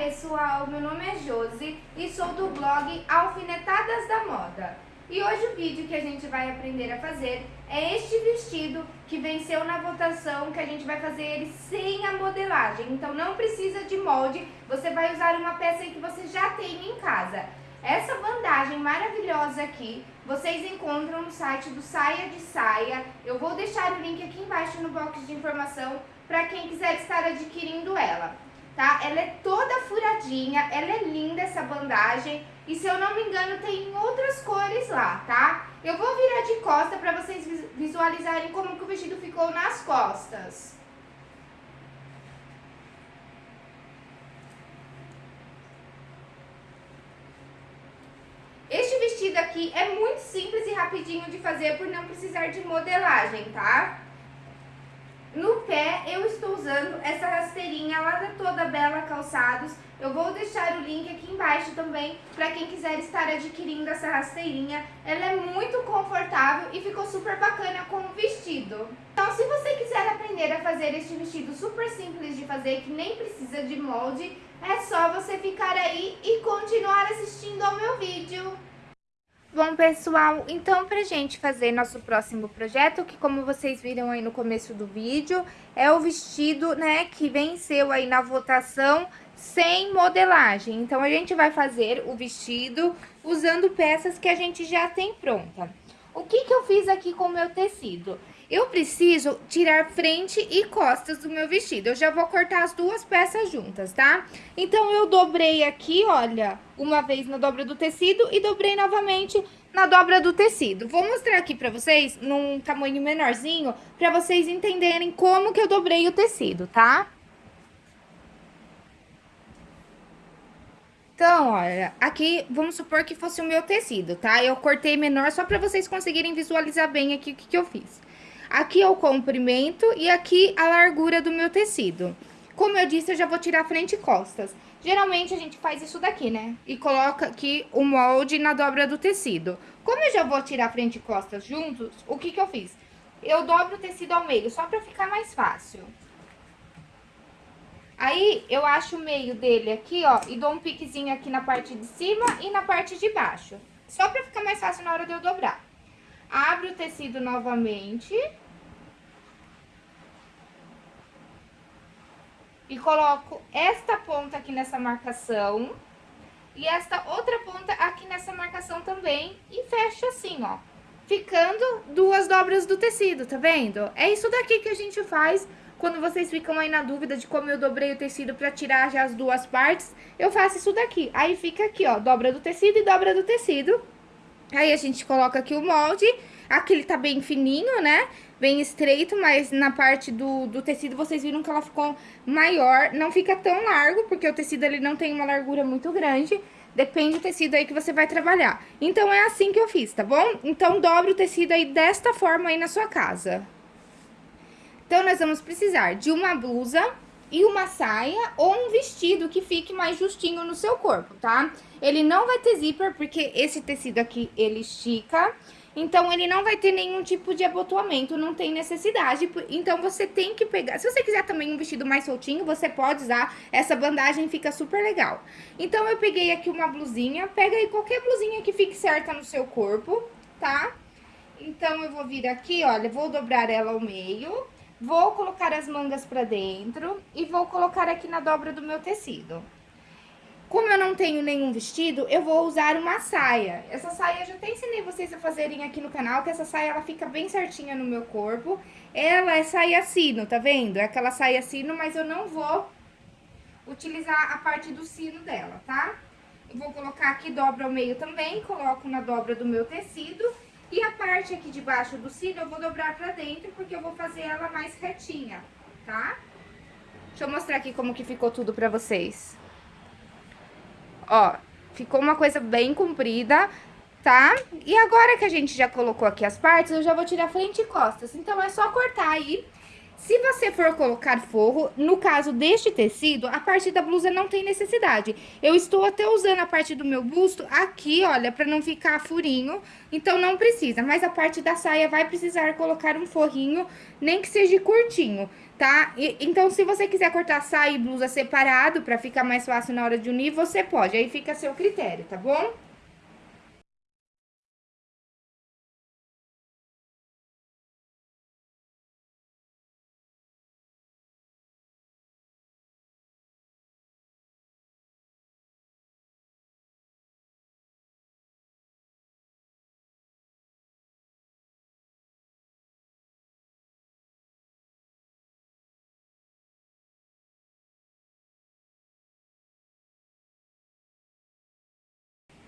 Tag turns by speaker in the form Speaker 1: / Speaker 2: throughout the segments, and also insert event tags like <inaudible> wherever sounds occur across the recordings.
Speaker 1: pessoal, meu nome é Josi e sou do blog Alfinetadas da Moda. E hoje o vídeo que a gente vai aprender a fazer é este vestido que venceu na votação, que a gente vai fazer ele sem a modelagem. Então não precisa de molde, você vai usar uma peça que você já tem em casa. Essa bandagem maravilhosa aqui, vocês encontram no site do Saia de Saia. Eu vou deixar o link aqui embaixo no box de informação para quem quiser estar adquirindo ela. Tá? Ela é toda ela é linda essa bandagem e se eu não me engano tem outras cores lá, tá? Eu vou virar de costa para vocês visualizarem como que o vestido ficou nas costas. vestido aqui é muito simples e rapidinho de fazer por não precisar de modelagem, tá? No pé eu estou usando essa rasteirinha lá da Toda Bela Calçados. Eu vou deixar o link aqui embaixo também para quem quiser estar adquirindo essa rasteirinha. Ela é muito confortável e ficou super bacana com o vestido. Então se você quiser aprender a fazer este vestido super simples de fazer, que nem precisa de molde, é só você ficar aí e continuar assistindo ao meu vídeo. Bom, pessoal, então pra gente fazer nosso próximo projeto, que como vocês viram aí no começo do vídeo, é o vestido, né, que venceu aí na votação sem modelagem. Então, a gente vai fazer o vestido usando peças que a gente já tem pronta. O que que eu fiz aqui com o meu tecido? Eu preciso tirar frente e costas do meu vestido. Eu já vou cortar as duas peças juntas, tá? Então, eu dobrei aqui, olha, uma vez na dobra do tecido e dobrei novamente na dobra do tecido. Vou mostrar aqui pra vocês num tamanho menorzinho, pra vocês entenderem como que eu dobrei o tecido, tá? Então, olha, aqui vamos supor que fosse o meu tecido, tá? Eu cortei menor só pra vocês conseguirem visualizar bem aqui o que, que eu fiz. Aqui é o comprimento e aqui a largura do meu tecido. Como eu disse, eu já vou tirar frente e costas. Geralmente a gente faz isso daqui, né? E coloca aqui o molde na dobra do tecido. Como eu já vou tirar frente e costas juntos, o que que eu fiz? Eu dobro o tecido ao meio, só pra ficar mais fácil. Aí, eu acho o meio dele aqui, ó, e dou um piquezinho aqui na parte de cima e na parte de baixo. Só pra ficar mais fácil na hora de eu dobrar. Abre o tecido novamente. E coloco esta ponta aqui nessa marcação. E esta outra ponta aqui nessa marcação também. E fecho assim, ó. Ficando duas dobras do tecido, tá vendo? É isso daqui que a gente faz quando vocês ficam aí na dúvida de como eu dobrei o tecido pra tirar já as duas partes. Eu faço isso daqui. Aí fica aqui, ó, dobra do tecido e dobra do tecido. Aí a gente coloca aqui o molde, aqui ele tá bem fininho, né? Bem estreito, mas na parte do, do tecido vocês viram que ela ficou maior. Não fica tão largo, porque o tecido ele não tem uma largura muito grande. Depende do tecido aí que você vai trabalhar. Então, é assim que eu fiz, tá bom? Então, dobre o tecido aí desta forma aí na sua casa. Então, nós vamos precisar de uma blusa e uma saia ou um vestido que fique mais justinho no seu corpo, tá? Ele não vai ter zíper, porque esse tecido aqui, ele estica, então ele não vai ter nenhum tipo de abotoamento, não tem necessidade, então você tem que pegar... Se você quiser também um vestido mais soltinho, você pode usar, essa bandagem fica super legal. Então eu peguei aqui uma blusinha, pega aí qualquer blusinha que fique certa no seu corpo, tá? Então eu vou vir aqui, olha, vou dobrar ela ao meio Vou colocar as mangas pra dentro e vou colocar aqui na dobra do meu tecido. Como eu não tenho nenhum vestido, eu vou usar uma saia. Essa saia eu já até ensinei vocês a fazerem aqui no canal, que essa saia ela fica bem certinha no meu corpo. Ela é saia sino, tá vendo? É aquela saia sino, mas eu não vou utilizar a parte do sino dela, tá? Vou colocar aqui, dobra ao meio também, coloco na dobra do meu tecido e a parte aqui de baixo do cílio eu vou dobrar pra dentro, porque eu vou fazer ela mais retinha, tá? Deixa eu mostrar aqui como que ficou tudo pra vocês. Ó, ficou uma coisa bem comprida, tá? E agora que a gente já colocou aqui as partes, eu já vou tirar frente e costas. Então, é só cortar aí Se você for colocar forro, no caso deste tecido, a parte da blusa não tem necessidade. Eu estou até usando a parte do meu busto aqui, olha, para não ficar furinho, então não precisa. Mas a parte da saia vai precisar colocar um forrinho, nem que seja curtinho, tá? E, então, se você quiser cortar saia e blusa separado, para ficar mais fácil na hora de unir, você pode. Aí fica a seu critério, tá bom?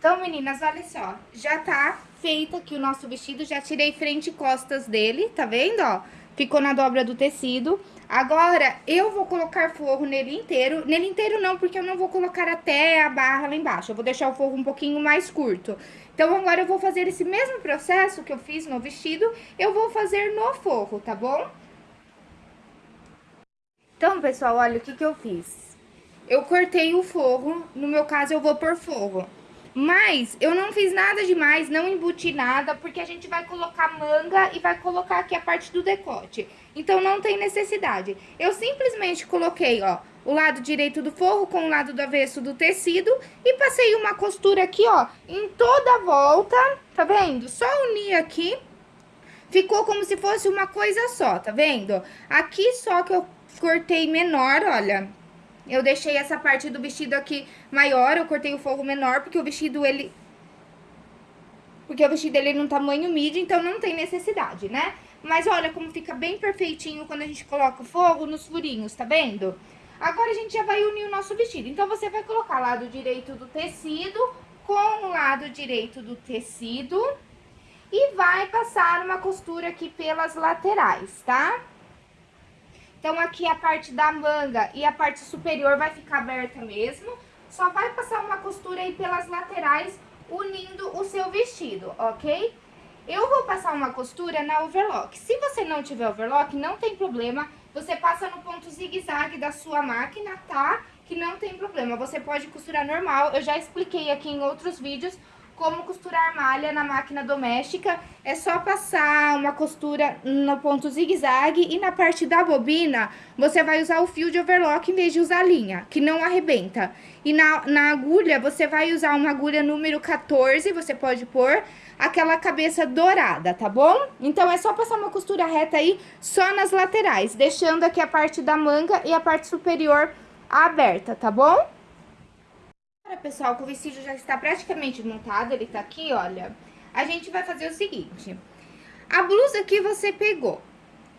Speaker 1: Então, meninas, olha só, já tá feito aqui o nosso vestido, já tirei frente e costas dele, tá vendo, ó? Ficou na dobra do tecido. Agora, eu vou colocar forro nele inteiro. Nele inteiro não, porque eu não vou colocar até a barra lá embaixo. Eu vou deixar o forro um pouquinho mais curto. Então, agora eu vou fazer esse mesmo processo que eu fiz no vestido, eu vou fazer no forro, tá bom? Então, pessoal, olha o que que eu fiz. Eu cortei o forro, no meu caso eu vou por forro. Mas eu não fiz nada demais, não embuti nada, porque a gente vai colocar manga e vai colocar aqui a parte do decote. Então não tem necessidade. Eu simplesmente coloquei, ó, o lado direito do forro com o lado do avesso do tecido e passei uma costura aqui, ó, em toda a volta, tá vendo? Só unir aqui, ficou como se fosse uma coisa só, tá vendo? Aqui só que eu cortei menor, olha, eu deixei essa parte do vestido aqui maior, eu cortei o forro menor, porque o vestido, ele... Porque o vestido, ele é num tamanho midi, então não tem necessidade, né? Mas olha como fica bem perfeitinho quando a gente coloca o forro nos furinhos, tá vendo? Agora a gente já vai unir o nosso vestido. Então, você vai colocar lado direito do tecido com o lado direito do tecido e vai passar uma costura aqui pelas laterais, tá? Então, aqui a parte da manga e a parte superior vai ficar aberta mesmo. Só vai passar uma costura aí pelas laterais, unindo o seu vestido, ok? Eu vou passar uma costura na overlock. Se você não tiver overlock, não tem problema. Você passa no ponto zigue-zague da sua máquina, tá? Que não tem problema. Você pode costurar normal. Eu já expliquei aqui em outros vídeos como costurar malha na máquina doméstica. É só passar uma costura no ponto zigue-zague e na parte da bobina você vai usar o fio de overlock em vez de usar a linha, que não arrebenta. E na, na agulha você vai usar uma agulha número 14, você pode pôr aquela cabeça dourada, tá bom? Então é só passar uma costura reta aí só nas laterais, deixando aqui a parte da manga e a parte superior aberta, tá bom? Pessoal, que o vestido já está praticamente montado, ele tá aqui, olha, a gente vai fazer o seguinte. A blusa que você pegou,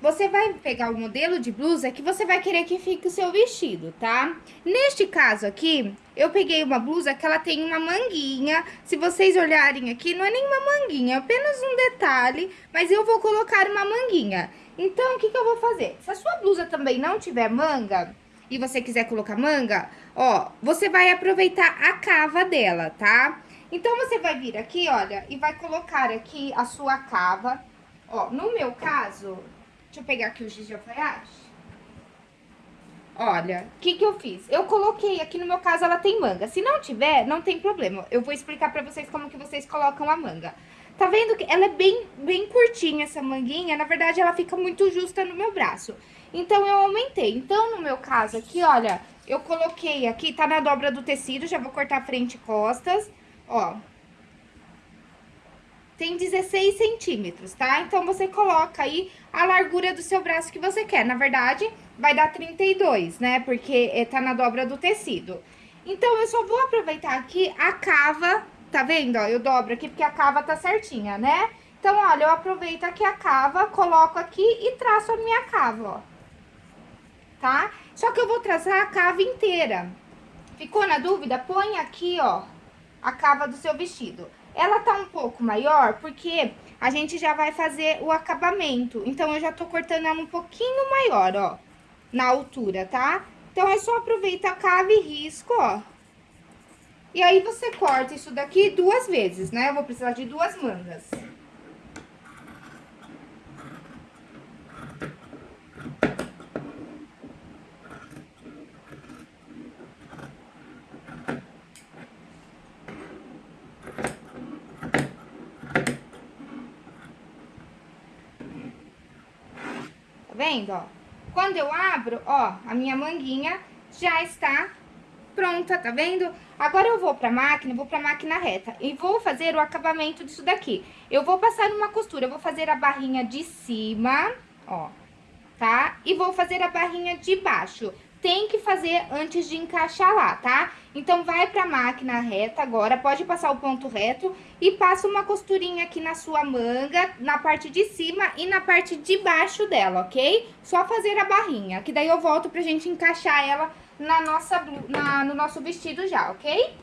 Speaker 1: você vai pegar o modelo de blusa que você vai querer que fique o seu vestido, tá? Neste caso aqui, eu peguei uma blusa que ela tem uma manguinha. Se vocês olharem aqui, não é nenhuma manguinha, é apenas um detalhe, mas eu vou colocar uma manguinha. Então, o que que eu vou fazer? Se a sua blusa também não tiver manga, e você quiser colocar manga, ó, você vai aproveitar a cava dela, tá? Então, você vai vir aqui, olha, e vai colocar aqui a sua cava. Ó, no meu caso, deixa eu pegar aqui o giz de alfaiate. Olha, o que que eu fiz? Eu coloquei aqui, no meu caso, ela tem manga. Se não tiver, não tem problema. Eu vou explicar pra vocês como que vocês colocam a manga. Tá vendo que ela é bem, bem curtinha, essa manguinha? Na verdade, ela fica muito justa no meu braço. Então, eu aumentei. Então, no meu caso aqui, olha, eu coloquei aqui, tá na dobra do tecido, já vou cortar frente e costas, ó. Tem 16 centímetros, tá? Então, você coloca aí a largura do seu braço que você quer. Na verdade, vai dar 32, né? Porque é, tá na dobra do tecido. Então, eu só vou aproveitar aqui a cava, tá vendo? Ó, eu dobro aqui porque a cava tá certinha, né? Então, olha, eu aproveito aqui a cava, coloco aqui e traço a minha cava, ó tá? Só que eu vou traçar a cava inteira. Ficou na dúvida? Põe aqui, ó, a cava do seu vestido. Ela tá um pouco maior porque a gente já vai fazer o acabamento. Então, eu já tô cortando ela um pouquinho maior, ó, na altura, tá? Então, é só aproveitar a cava e risco, ó. E aí, você corta isso daqui duas vezes, né? Eu vou precisar de duas mangas. Vendo, ó? Quando eu abro, ó, a minha manguinha já está pronta, tá vendo? Agora eu vou pra máquina, vou pra máquina reta e vou fazer o acabamento disso daqui. Eu vou passar uma costura, eu vou fazer a barrinha de cima, ó, tá? E vou fazer a barrinha de baixo tem que fazer antes de encaixar lá, tá? Então, vai pra máquina reta agora, pode passar o ponto reto e passa uma costurinha aqui na sua manga, na parte de cima e na parte de baixo dela, ok? Só fazer a barrinha, que daí eu volto pra gente encaixar ela na nossa, na, no nosso vestido já, ok?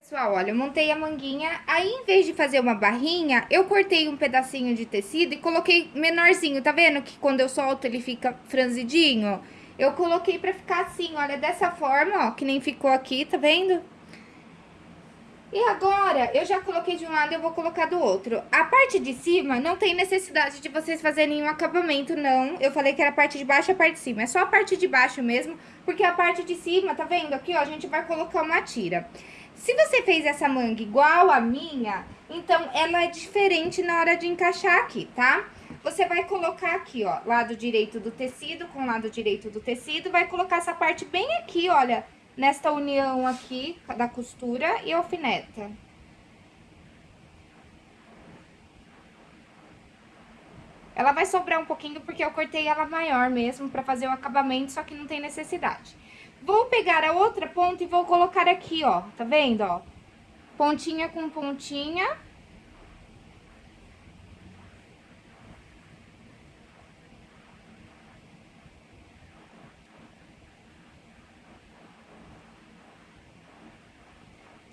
Speaker 1: Pessoal, olha, eu montei a manguinha, aí em vez de fazer uma barrinha, eu cortei um pedacinho de tecido e coloquei menorzinho, tá vendo que quando eu solto ele fica franzidinho? Eu coloquei pra ficar assim, olha, dessa forma, ó, que nem ficou aqui, tá vendo? E agora, eu já coloquei de um lado, eu vou colocar do outro. A parte de cima, não tem necessidade de vocês fazerem um acabamento, não. Eu falei que era a parte de baixo e a parte de cima. É só a parte de baixo mesmo, porque a parte de cima, tá vendo? Aqui, ó, a gente vai colocar uma tira. Se você fez essa manga igual a minha, então ela é diferente na hora de encaixar aqui, tá? Você vai colocar aqui, ó, lado direito do tecido com lado direito do tecido, vai colocar essa parte bem aqui, olha, nesta união aqui da costura e alfineta. Ela vai sobrar um pouquinho porque eu cortei ela maior mesmo pra fazer o acabamento, só que não tem necessidade. Vou pegar a outra ponta e vou colocar aqui, ó, tá vendo, ó? Pontinha com pontinha.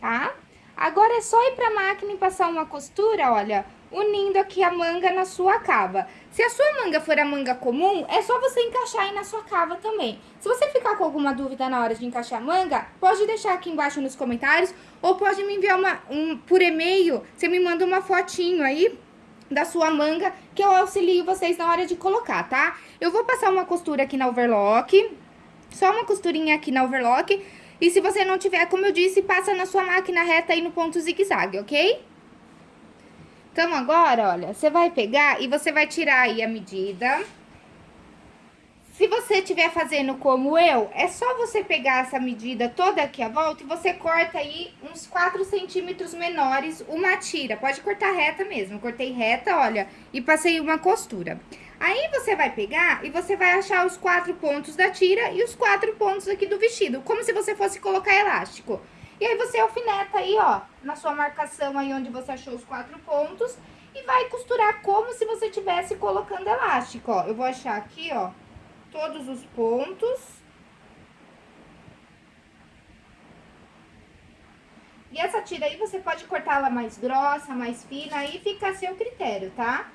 Speaker 1: Tá? Agora é só ir pra máquina e passar uma costura, olha, unindo aqui a manga na sua cava. Se a sua manga for a manga comum, é só você encaixar aí na sua cava também. Se você ficar com alguma dúvida na hora de encaixar a manga, pode deixar aqui embaixo nos comentários ou pode me enviar uma, um, por e-mail, você me manda uma fotinho aí da sua manga que eu auxilio vocês na hora de colocar, tá? Eu vou passar uma costura aqui na overlock, só uma costurinha aqui na overlock, e se você não tiver, como eu disse, passa na sua máquina reta aí no ponto zigue-zague, ok? Então, agora, olha, você vai pegar e você vai tirar aí a medida. Se você estiver fazendo como eu, é só você pegar essa medida toda aqui à volta e você corta aí uns 4 centímetros menores uma tira. Pode cortar reta mesmo. cortei reta, olha, e passei uma costura. Aí você vai pegar e você vai achar os quatro pontos da tira e os quatro pontos aqui do vestido, como se você fosse colocar elástico. E aí você alfineta aí, ó, na sua marcação aí onde você achou os quatro pontos e vai costurar como se você estivesse colocando elástico, ó. Eu vou achar aqui, ó, todos os pontos. E essa tira aí você pode cortá-la mais grossa, mais fina, aí fica a seu critério, tá?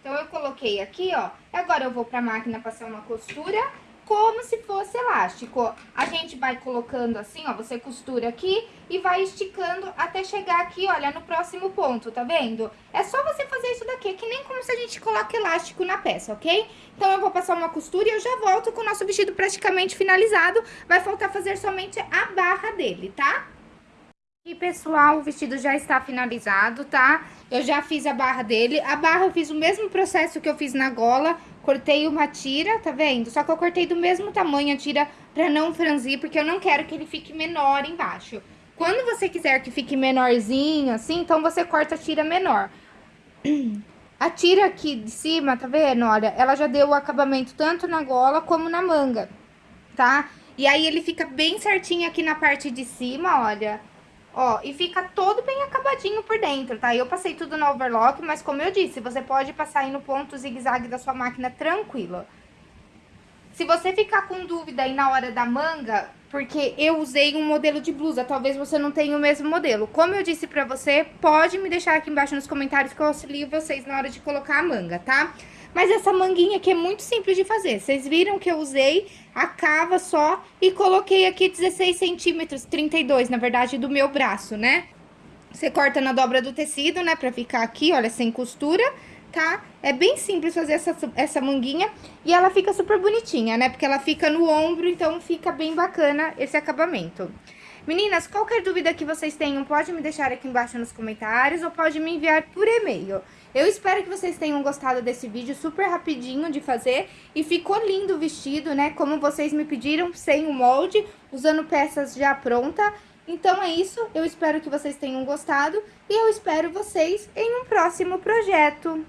Speaker 1: Então, eu coloquei aqui, ó. Agora, eu vou pra máquina passar uma costura como se fosse elástico. A gente vai colocando assim, ó, você costura aqui e vai esticando até chegar aqui, olha, no próximo ponto, tá vendo? É só você fazer isso daqui, é que nem como se a gente coloca elástico na peça, ok? Então, eu vou passar uma costura e eu já volto com o nosso vestido praticamente finalizado. Vai faltar fazer somente a barra dele, tá? E pessoal, o vestido já está finalizado, tá? Eu já fiz a barra dele. A barra eu fiz o mesmo processo que eu fiz na gola. Cortei uma tira, tá vendo? Só que eu cortei do mesmo tamanho a tira pra não franzir, porque eu não quero que ele fique menor embaixo. Quando você quiser que fique menorzinho, assim, então você corta a tira menor. <clears throat> A tira aqui de cima, tá vendo? Olha, ela já deu o acabamento tanto na gola como na manga, tá? E aí ele fica bem certinho aqui na parte de cima, olha. Ó, e fica todo bem acabadinho por dentro, tá? Eu passei tudo no overlock, mas como eu disse, você pode passar aí no ponto zigue-zague da sua máquina tranquilo. Se você ficar com dúvida aí na hora da manga, porque eu usei um modelo de blusa, talvez você não tenha o mesmo modelo. Como eu disse pra você, pode me deixar aqui embaixo nos comentários que eu auxilio vocês na hora de colocar a manga, tá? Mas essa manguinha aqui é muito simples de fazer. Vocês viram que eu usei a cava só e coloquei aqui 16 centímetros, 32 na verdade, do meu braço, né? Você corta na dobra do tecido, né, pra ficar aqui, olha, sem costura tá? É bem simples fazer essa, essa manguinha e ela fica super bonitinha, né? Porque ela fica no ombro, então fica bem bacana esse acabamento. Meninas, qualquer dúvida que vocês tenham, pode me deixar aqui embaixo nos comentários ou pode me enviar por e-mail. Eu espero que vocês tenham gostado desse vídeo super rapidinho de fazer e ficou lindo o vestido, né? Como vocês me pediram, sem o molde, usando peças já pronta. Então é isso, eu espero que vocês tenham gostado e eu espero vocês em um próximo projeto.